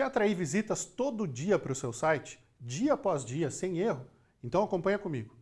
Quer atrair visitas todo dia para o seu site? Dia após dia, sem erro? Então acompanha comigo.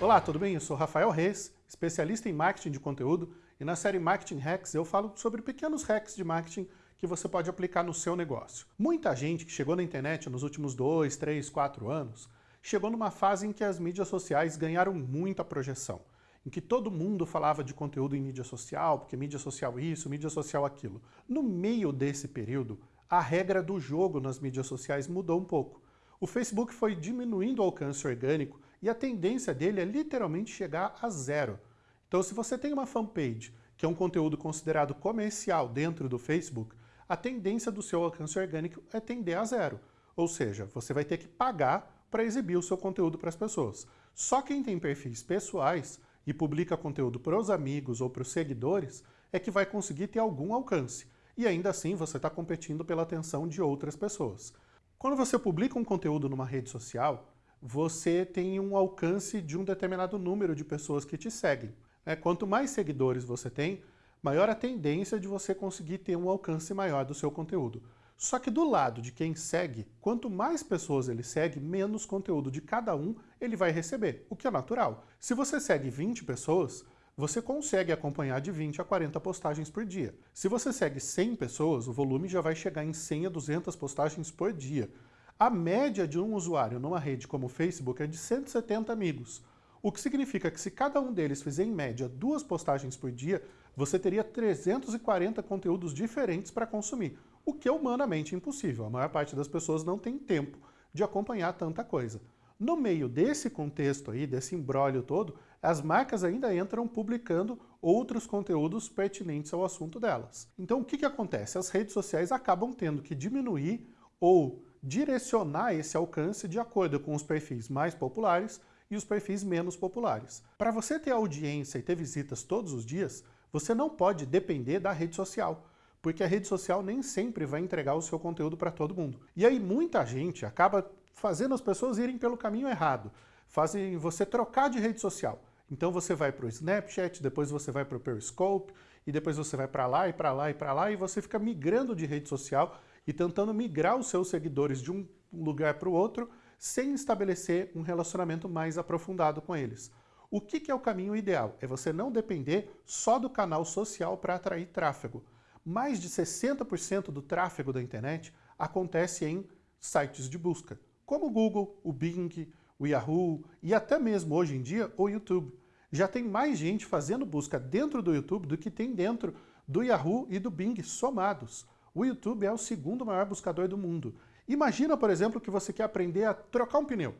Olá, tudo bem? Eu sou Rafael Reis, especialista em marketing de conteúdo e na série Marketing Hacks eu falo sobre pequenos hacks de marketing que você pode aplicar no seu negócio. Muita gente que chegou na internet nos últimos dois, três, quatro anos chegou numa fase em que as mídias sociais ganharam muita projeção, em que todo mundo falava de conteúdo em mídia social, porque mídia social isso, mídia social aquilo. No meio desse período, a regra do jogo nas mídias sociais mudou um pouco. O Facebook foi diminuindo o alcance orgânico e a tendência dele é literalmente chegar a zero. Então se você tem uma fanpage, que é um conteúdo considerado comercial dentro do Facebook, a tendência do seu alcance orgânico é tender a zero. Ou seja, você vai ter que pagar para exibir o seu conteúdo para as pessoas. Só quem tem perfis pessoais e publica conteúdo para os amigos ou para os seguidores é que vai conseguir ter algum alcance. E ainda assim você está competindo pela atenção de outras pessoas. Quando você publica um conteúdo numa rede social, você tem um alcance de um determinado número de pessoas que te seguem. É, quanto mais seguidores você tem, maior a tendência de você conseguir ter um alcance maior do seu conteúdo. Só que do lado de quem segue, quanto mais pessoas ele segue, menos conteúdo de cada um ele vai receber, o que é natural. Se você segue 20 pessoas, você consegue acompanhar de 20 a 40 postagens por dia. Se você segue 100 pessoas, o volume já vai chegar em 100 a 200 postagens por dia. A média de um usuário numa rede como o Facebook é de 170 amigos, o que significa que se cada um deles fizer em média duas postagens por dia, você teria 340 conteúdos diferentes para consumir, o que é humanamente impossível. A maior parte das pessoas não tem tempo de acompanhar tanta coisa. No meio desse contexto aí, desse embrólio todo, as marcas ainda entram publicando outros conteúdos pertinentes ao assunto delas. Então o que, que acontece? As redes sociais acabam tendo que diminuir ou direcionar esse alcance de acordo com os perfis mais populares e os perfis menos populares. Para você ter audiência e ter visitas todos os dias, você não pode depender da rede social, porque a rede social nem sempre vai entregar o seu conteúdo para todo mundo. E aí muita gente acaba fazendo as pessoas irem pelo caminho errado, fazem você trocar de rede social. Então você vai para o Snapchat, depois você vai para o Periscope, e depois você vai para lá e para lá e para lá, e você fica migrando de rede social e tentando migrar os seus seguidores de um lugar para o outro, sem estabelecer um relacionamento mais aprofundado com eles. O que, que é o caminho ideal? É você não depender só do canal social para atrair tráfego. Mais de 60% do tráfego da internet acontece em sites de busca, como o Google, o Bing, o Yahoo e até mesmo hoje em dia o YouTube. Já tem mais gente fazendo busca dentro do YouTube do que tem dentro do Yahoo e do Bing somados. O YouTube é o segundo maior buscador do mundo Imagina, por exemplo, que você quer aprender a trocar um pneu.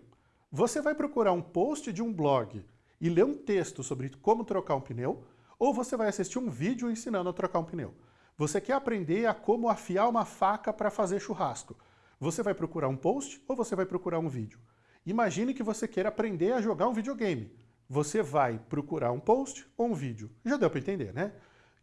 Você vai procurar um post de um blog e ler um texto sobre como trocar um pneu, ou você vai assistir um vídeo ensinando a trocar um pneu. Você quer aprender a como afiar uma faca para fazer churrasco. Você vai procurar um post ou você vai procurar um vídeo? Imagine que você queira aprender a jogar um videogame. Você vai procurar um post ou um vídeo. Já deu para entender, né?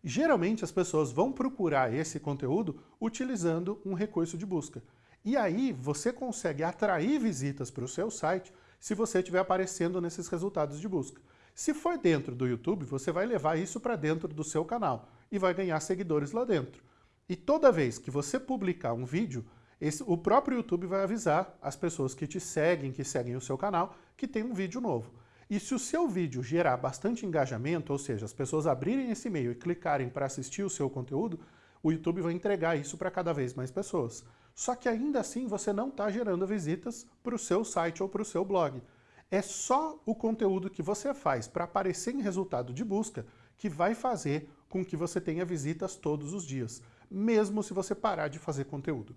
Geralmente as pessoas vão procurar esse conteúdo utilizando um recurso de busca. E aí você consegue atrair visitas para o seu site se você estiver aparecendo nesses resultados de busca. Se for dentro do YouTube, você vai levar isso para dentro do seu canal e vai ganhar seguidores lá dentro. E toda vez que você publicar um vídeo, esse, o próprio YouTube vai avisar as pessoas que te seguem, que seguem o seu canal, que tem um vídeo novo. E se o seu vídeo gerar bastante engajamento, ou seja, as pessoas abrirem esse e-mail e clicarem para assistir o seu conteúdo, o YouTube vai entregar isso para cada vez mais pessoas. Só que ainda assim você não está gerando visitas para o seu site ou para o seu blog. É só o conteúdo que você faz para aparecer em resultado de busca que vai fazer com que você tenha visitas todos os dias, mesmo se você parar de fazer conteúdo.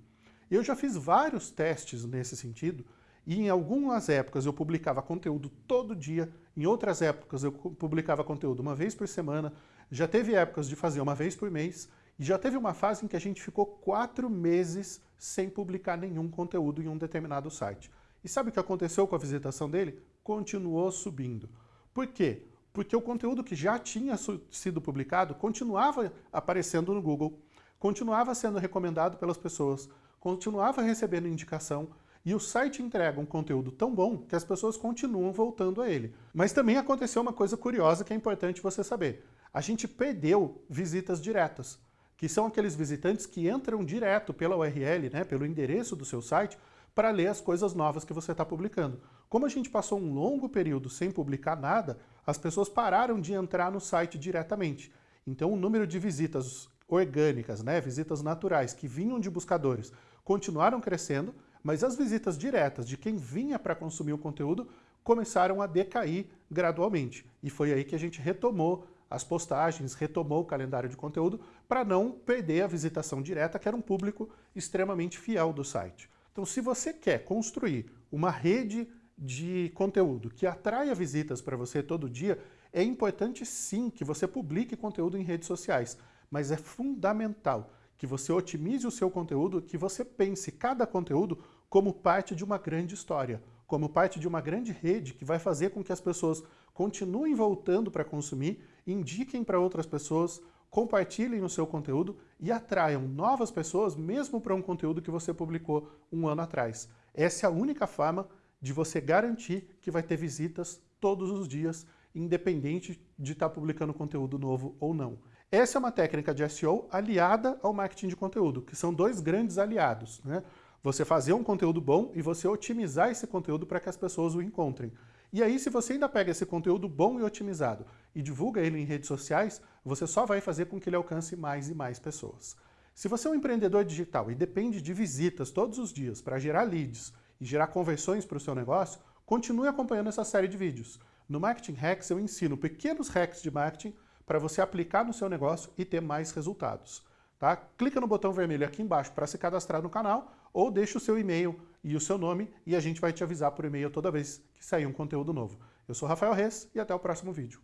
Eu já fiz vários testes nesse sentido, e em algumas épocas eu publicava conteúdo todo dia, em outras épocas eu publicava conteúdo uma vez por semana, já teve épocas de fazer uma vez por mês, e já teve uma fase em que a gente ficou quatro meses sem publicar nenhum conteúdo em um determinado site. E sabe o que aconteceu com a visitação dele? Continuou subindo. Por quê? Porque o conteúdo que já tinha sido publicado continuava aparecendo no Google, continuava sendo recomendado pelas pessoas, continuava recebendo indicação, e o site entrega um conteúdo tão bom que as pessoas continuam voltando a ele. Mas também aconteceu uma coisa curiosa que é importante você saber. A gente perdeu visitas diretas, que são aqueles visitantes que entram direto pela URL, né, pelo endereço do seu site, para ler as coisas novas que você está publicando. Como a gente passou um longo período sem publicar nada, as pessoas pararam de entrar no site diretamente. Então o número de visitas orgânicas, né, visitas naturais que vinham de buscadores, continuaram crescendo, mas as visitas diretas de quem vinha para consumir o conteúdo começaram a decair gradualmente. E foi aí que a gente retomou as postagens, retomou o calendário de conteúdo para não perder a visitação direta, que era um público extremamente fiel do site. Então, se você quer construir uma rede de conteúdo que atraia visitas para você todo dia, é importante sim que você publique conteúdo em redes sociais, mas é fundamental que você otimize o seu conteúdo, que você pense cada conteúdo como parte de uma grande história, como parte de uma grande rede que vai fazer com que as pessoas continuem voltando para consumir, indiquem para outras pessoas, compartilhem o seu conteúdo e atraiam novas pessoas mesmo para um conteúdo que você publicou um ano atrás. Essa é a única forma de você garantir que vai ter visitas todos os dias, independente de estar tá publicando conteúdo novo ou não. Essa é uma técnica de SEO aliada ao marketing de conteúdo, que são dois grandes aliados. Né? Você fazer um conteúdo bom e você otimizar esse conteúdo para que as pessoas o encontrem. E aí, se você ainda pega esse conteúdo bom e otimizado e divulga ele em redes sociais, você só vai fazer com que ele alcance mais e mais pessoas. Se você é um empreendedor digital e depende de visitas todos os dias para gerar leads e gerar conversões para o seu negócio, continue acompanhando essa série de vídeos. No Marketing Hacks eu ensino pequenos hacks de marketing para você aplicar no seu negócio e ter mais resultados. Tá? Clica no botão vermelho aqui embaixo para se cadastrar no canal ou deixa o seu e-mail e o seu nome e a gente vai te avisar por e-mail toda vez que sair um conteúdo novo. Eu sou Rafael Reis e até o próximo vídeo.